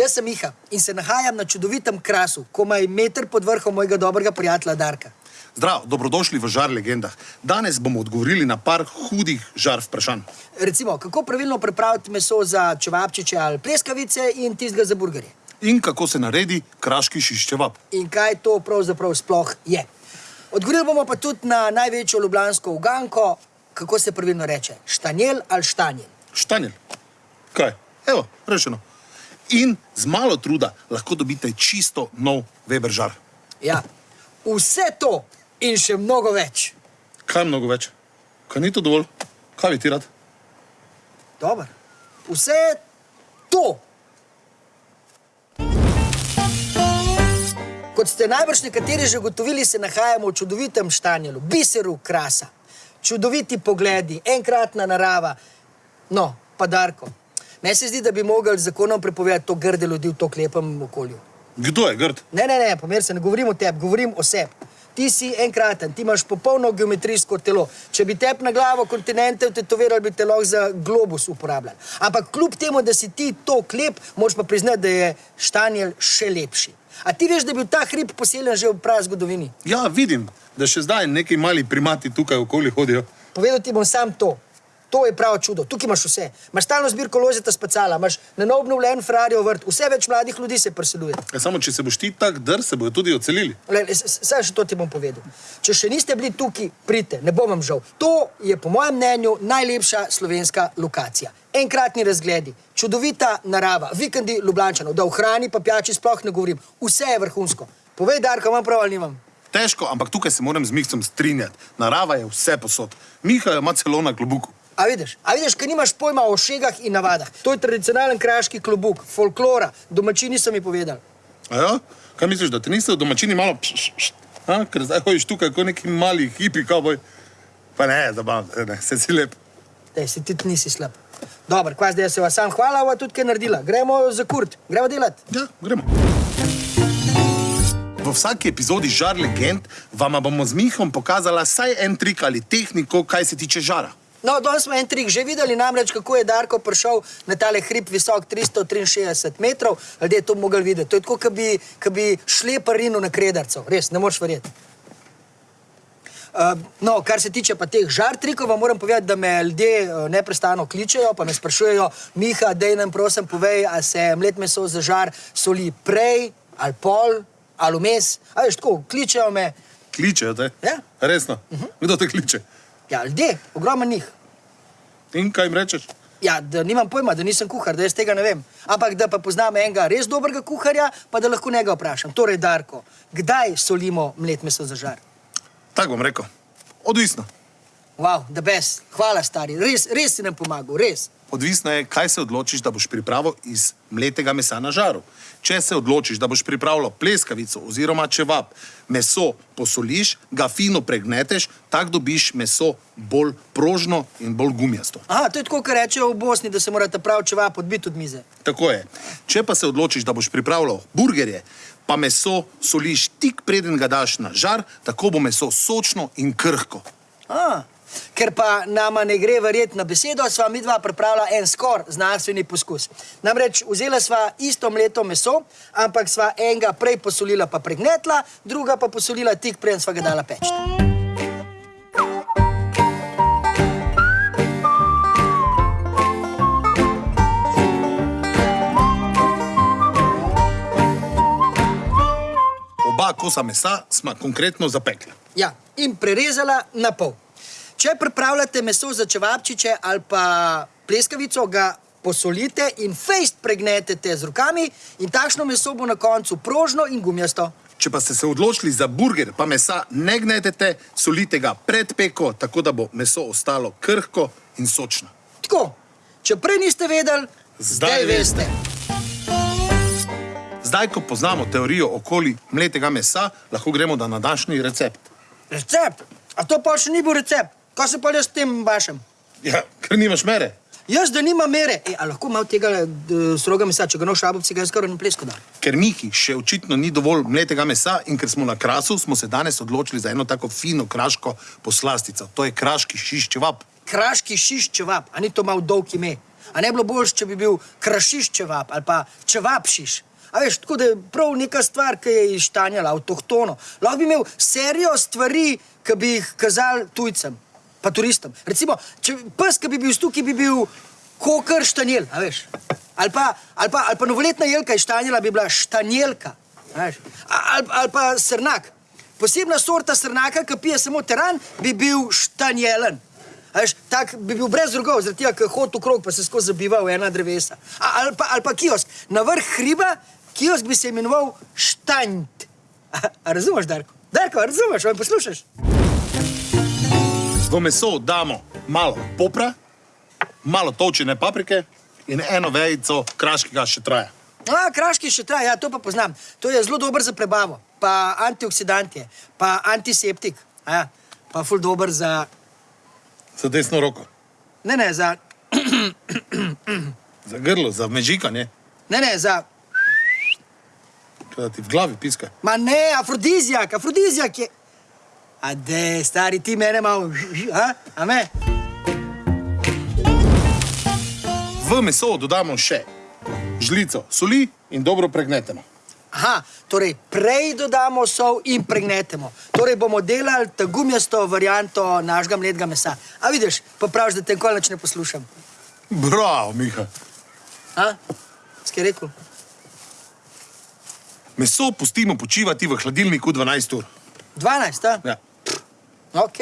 Jaz sem Miha in se nahajam na čudovitem krasu, komaj meter pod vrhom mojega dobrega prijatelja Darka. Zdrav, dobrodošli v Žar legendah. Danes bomo odgovorili na par hudih žar vprašanj. Recimo, kako pravilno pripraviti meso za čevapčiče ali pleskavice in tistega za burgerje. In kako se naredi kraški šiščevap. In kaj to pravzaprav sploh je. Odgovorili bomo pa tudi na največjo ljubljansko uganko, kako se pravilno reče, štanjel ali štanjel. Štanjel. Kaj? Evo, rešeno. In z malo truda lahko dobite čisto nov Weber žar. Ja, vse to in še mnogo več. Kaj mnogo več? Kaj ni to dovolj? Kaj bi ti rad? Dobro. Vse to. Kot ste najbrž nekateri že ugotovili, se nahajamo v čudovitem štanjelu, biseru krasa. Čudoviti pogledi, enkratna narava. No, pa Darko. Meni se zdi, da bi mogli z zakonom prepovedati to grde ljudi v tako lepem okolju. Kdo je grd? Ne, ne, ne, pomer se, ne govorim o tebi, govorim o sebi. Ti si enkraten, ti imaš popolno geometrijsko telo. Če bi tep na glavo kontinente tetovirali, bi te lahko za globus uporabljali. Ampak kljub temu, da si ti to klep, moraš pa priznati, da je štanjel še lepši. A ti veš, da je bil ta hrib poseljen že v pravi zgodovini? Ja, vidim, da še zdaj neki mali primati tukaj okoli hodijo. Povedal ti bom sam to. To je pravo čudo. Tukaj imaš vse. Imaš stalno zbirko lozeta spacala, imaš na nov obnovljen Ferrariov vrt, vse več mladih ljudi se preseljuje. Ja, samo, če se boš ti tak dr, se bojo tudi odselili. Saj še to ti bom povedal. Če še niste bili tukaj, pridite, ne bom vam žal. To je po mojem mnenju najlepša slovenska lokacija. Enkratni razgledi, čudovita narava, vikendi Ljubljančanov, da v hrani pa pijači sploh ne govorim. Vse je vrhunsko. Povej, Darko, imam prav ali nimam? Težko, ampak tukaj se moram z Mihcem strinjati. Narava je vse posod. Miha jo ima celo na klobuku. A vidiš, a vidiš, ker nimaš pojma o šegah in navadah. To je tradicionalen kraški klobuk, folklora, domačini so mi povedali. A ja? Kaj misliš, da te niste domačini malo pš, pš, pš, a? Ker zdaj hojiš tukaj kot neki mali hipi kavboj. Pa ne, zabav, ne, se si lep. Dej, si ti nisi slab. Dobro, kva zdaj se vas sam hvala, ova tudi kaj naredila. Gremo za kurt, gremo delati. Ja, gremo. V vsaki epizodi Žar legend vama bomo z Mihom pokazala saj en trik ali tehniko, kaj se tiče žara. No, danes smo en trik že videli, namreč kako je Darko prišel na tale hrib visok 363 metrov. Ljudje to mogli videti. To je tako, kot bi, ko bi šlepar rinil na kredarco. Res, ne moreš verjeti. Uh, no, kar se tiče pa teh žar trikov, vam moram povedati, da me ljudje uh, neprestano kličejo, pa me sprašujejo, Miha, dej nam prosim povej, a se mlet meso za žar soli prej ali pol ali vmes. A veš, tako, kličejo me, Kličejo te? Ja. Resno? Uh -huh. Kdo te kliče? Ja, ljudje, ogromno njih. In kaj jim rečeš? Ja, da nimam pojma, da nisem kuhar, da jaz tega ne vem. Ampak da pa poznam enega res dobrega kuharja, pa da lahko njega vprašam. Torej, Darko, kdaj solimo mlet meso za žar? Tako bom rekel. Odvisno. Wow, the best. Hvala, stari. Res, res si nam pomagal, res. Odvisno je, kaj se odločiš, da boš pripravil iz mletega mesa na žaru. Če se odločiš, da boš pripravljal pleskavico oziroma čevap, meso posoliš, ga fino pregneteš, tako dobiš meso bolj prožno in bolj gumijasto. Aha, to je tako, kar rečejo v Bosni, da se morate prav čevap odbiti od mize. Tako je. Če pa se odločiš, da boš pripravljal burgerje, pa meso soliš tik preden ga daš na žar, tako bo meso sočno in krhko. A, ker pa nama ne gre verjeti na besedo, sva mi dva pripravila en skor znanstveni poskus. Namreč vzela sva isto mleto meso, ampak sva enega prej posolila pa pregnetla, druga pa posolila tik preden sva ga dala peč. Oba kosa mesa smo konkretno zapekli. Ja, in prerezala na pol. Če pripravljate meso za čevapčiče ali pa pleskavico, ga posolite in fejst pregnetete z rokami in takšno meso bo na koncu prožno in gumijasto. Če pa ste se odločili za burger, pa mesa ne gnetete, solite ga pred peko, tako da bo meso ostalo krhko in sočno. Tako, če prej niste vedeli, Zdaj zdaj veste. Zdaj, ko poznamo teorijo okoli mletega mesa, lahko gremo na današnji recept. Recept? A to pa še ni bil recept? Kaj se pa jaz s tem bašem? Ja, ker nimaš mere. Jaz, da nima mere. E, a lahko malo tega d- stroga mesa, če ga noš šabovci, ga jaz skoraj na plesko dam. Ker Miki še očitno ni dovolj mletega mesa in ker smo na krasu, smo se danes odločili za eno tako fino kraško poslastico. To je kraški šiščevap. Kraški šiš čevap, a ni to malo dolg ime. A ne bi bilo boljše, če bi bil krašiš čevap ali pa čevapšiš. A veš, tako da je prav neka stvar, ki je ištanjala, avtohtono. Lahko bi imel serijo stvari, ki bi jih kazali tujcem, pa turistom. Recimo, če pes, ki bi bil tukaj, bi bil kokr štanjel, a veš. Ali pa, ali pa, ali pa novoletna jelka iz štanjela bi bila štanjelka, a veš. Ali, ali pa srnak. Posebna sorta srnaka, ki pije samo teran, bi bil štanjelen. A Veš, tak bi bil brez drugov, zaradi tega, ker hodi v krog, pa se skozi zabiva v ena drevesa. A, ali, pa, ali pa kiosk. Na vrh hriba, kiosk bi se imenoval Štanjt. A, a razumeš, Darko? Darko, razumeš, ali poslušaš? V meso damo malo popra, malo točene paprike in eno vejico kraškega še traja. A, kraški še traja, ja, to pa poznam. To je zelo dober za prebavo, pa antioksidant je, pa antiseptik, a ja, pa ful dober za, Za desno roko, ne, ne, za, za grlo, za mežikanje, ne, ne, za, da ti v glavi piska. ma ne, afrodizijak, afrodizijak je. A de, stari, ti mene malo, a, a me? V meso dodamo še žlico soli in dobro pregnetemo. Aha, torej prej dodamo sol in pregnetemo. Torej bomo delali ta gumijasto varianto našega mletega mesa. A vidiš, pa praviš, da te nikoli več ne poslušam. Bravo, Miha. A? Skaj rekel? Meso pustimo počivati v hladilniku 12 ur. 12, a? Ja. Ok,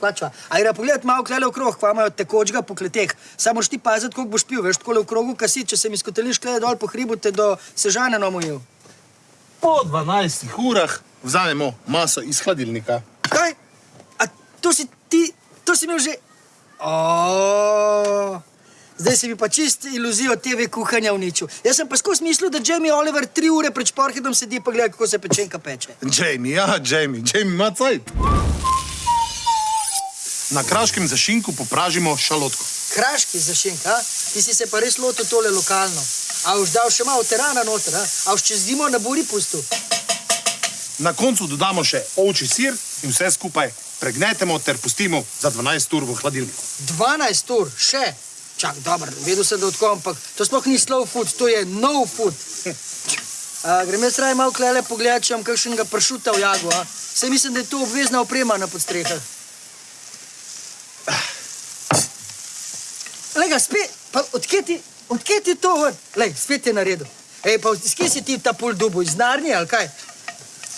klačva. A gre pogledati malo klele okrog, kva imajo tekočega po kleteh. Samo moraš ti paziti, koliko boš pil, veš, tako v krogu, kasi, če se mi skoteliš klele dol po hribu, te do sežane nomojil. Po 12 urah vzamemo maso iz hladilnika. Kaj? A to si ti, to si imel že. Zdaj si mi pa čist iluzijo TV kuhanja uničil. Jaz sem pa skozi mislil, da Jamie Oliver tri ure pred šporhidom sedi pa gleda, kako se pečenka peče. Jamie, ja, Jamie, Jamie ima cajt. Na kraškem zašinku popražimo šalotko. Kraški zašink, a? Ti si se pa res lotil tole lokalno. A už dal še malo terana noter, a? A už čez zimo na buri pustil. Na koncu dodamo še ovčji sir in vse skupaj pregnetemo ter pustimo za 12 ur v hladilniku. 12 ur, še. Čak, dobro, vedel sem, da odkom, ampak to sploh ni slow food, to je no food. A, grem jaz raje malo klele pogledat, če imam kakšnega pršuta v jagu, a? Saj mislim, da je to obvezna oprema na podstrehah. Lega, spet, pa odkje ti, odkje ti to ven? Lej, spet je naredil. Ej, pa skje si ti ta pul dubu, iz Narnije ali kaj?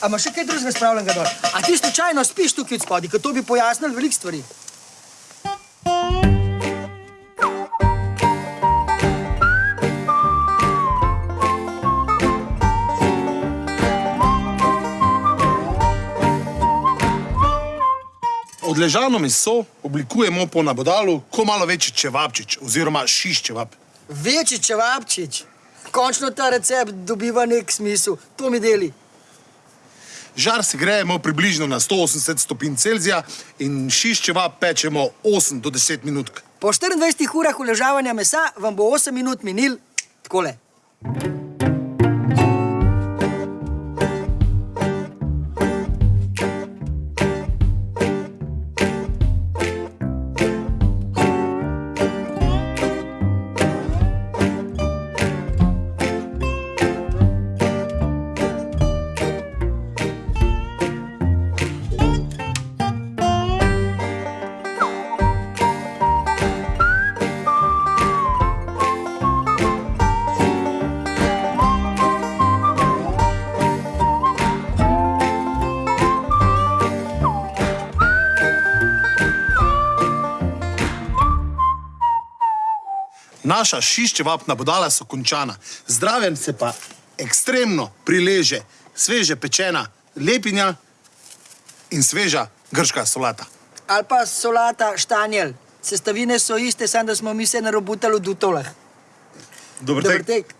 A imaš še kaj drugega spravljenega dol? A ti slučajno spiš tukaj od spodaj, ker to bi pojasnilo veliko stvari. Odležano meso oblikujemo po nabodalu, ko malo večji čevapčič oziroma šiš čevap. Večji čevapčič. Končno ta recept dobiva nek smisel. To mi deli. Žar se grejemo približno na 180 stopinj Celzija in šiš čevap pečemo 8 do 10 minut. Po 24 urah uležavanja mesa vam bo 8 minut minil takole. Naša šiščevapna bodala so končana, zdraven se pa ekstremno prileže sveže pečena lepinja in sveža grška solata. Ali pa solata štanjel. Sestavine so iste, samo da smo mi se narobutali v dutolah. Dober Dober tek. tek.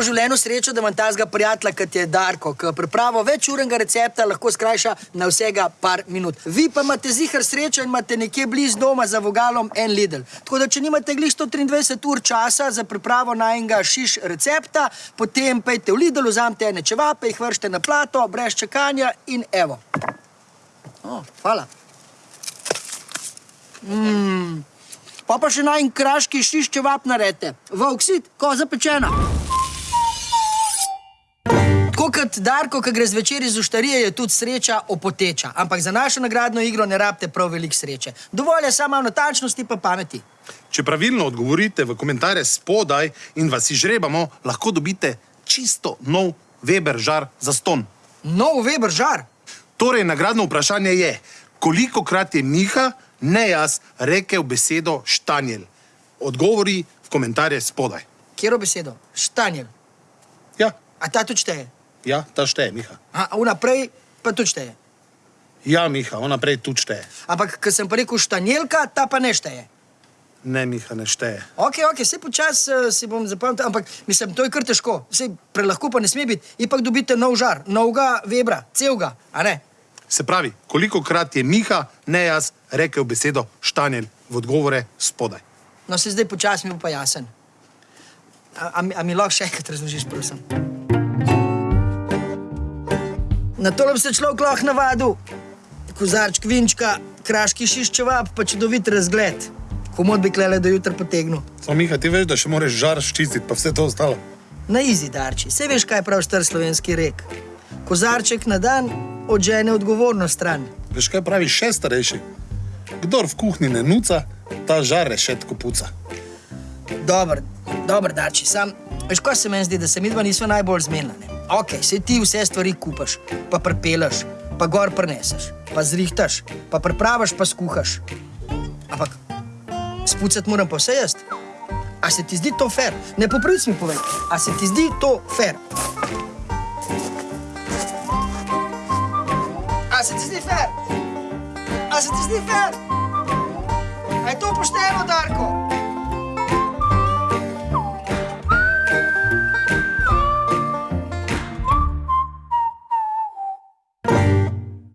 V življenju srečo, da imam tazga prijatelja, kot je Darko, ki pripravo večurnega recepta lahko skrajša na vsega par minut. Vi pa imate zihar srečo in imate nekje blizu doma za vogalom en Lidl. Tako da, če nimate glih 123 ur časa za pripravo najnega šiš recepta, potem pejte v Lidl, vzamete ene čevape, jih vršite na plato, brez čakanja in evo. O, hvala. Mm. Pa pa še najn kraški šišče vap narete. Voksit, koza pečena. Tako kot Darko, ki gre zvečer iz uštarije, je tudi sreča opoteča. Ampak za našo nagradno igro ne rabite prav veliko sreče. Dovolj je samo natančnosti pa pameti. Če pravilno odgovorite v komentarje spodaj in vas izžrebamo, lahko dobite čisto nov Weber žar za ston. Nov Weber žar. Torej, nagradno vprašanje je, koliko krat je Miha, ne jaz, rekel besedo štanjel? Odgovori v komentarje spodaj. Kjero besedo? Štanjel. Ja, A ta tudi šteje? Ja, ta šteje, Miha. A vnaprej pa tudi šteje. Ja, Miha, ona prej tudi šteje. Ampak, ko sem pa rekel štanjelka, ta pa ne šteje. Ne, Miha, ne šteje. Ok, ok, vse počas uh, si bom zapomnil, ampak mislim, to je kar težko. Vse prelahko pa ne sme biti. Ipak dobite nov žar, novega vebra, celega, a ne? Se pravi, koliko krat je Miha, ne jaz, rekel besedo štanjel v odgovore spodaj. No, se zdaj počasi mi bo pa jasen. A, a, mi- a mi lahko še enkrat razložiš, prosim? Na to bi se človek lahko navadil. Kozarček vinčka, kraški šiščeva, pa čudovit razgled. Komod bi klele do jutra potegnil. Samo Miha, ti veš, da še moraš žar ščistiti, pa vse to ostalo. Na izi darči, vse veš, kaj pravi star slovenski rek. Kozarček na dan odžene odgovorno stran. Veš, kaj pravi še starejši? Kdor v kuhinji ne nuca, ta žar rešetko puca. Dober, dober darči, sam, veš, ko se meni zdi, da se mi dva nismo najbolj zmenjeni. Ok, se ti vse stvari kupaš, pa prepelaš, pa gor preneseš, pa zrihtaš, pa pripravaš, pa skuhaš. Ampak spucati moram pa vse jaz. A se ti zdi to fair? Ne popravic mi povej, a se ti zdi to fair? A se ti zdi fair? A se ti zdi fair? A je to pošteno, Darko?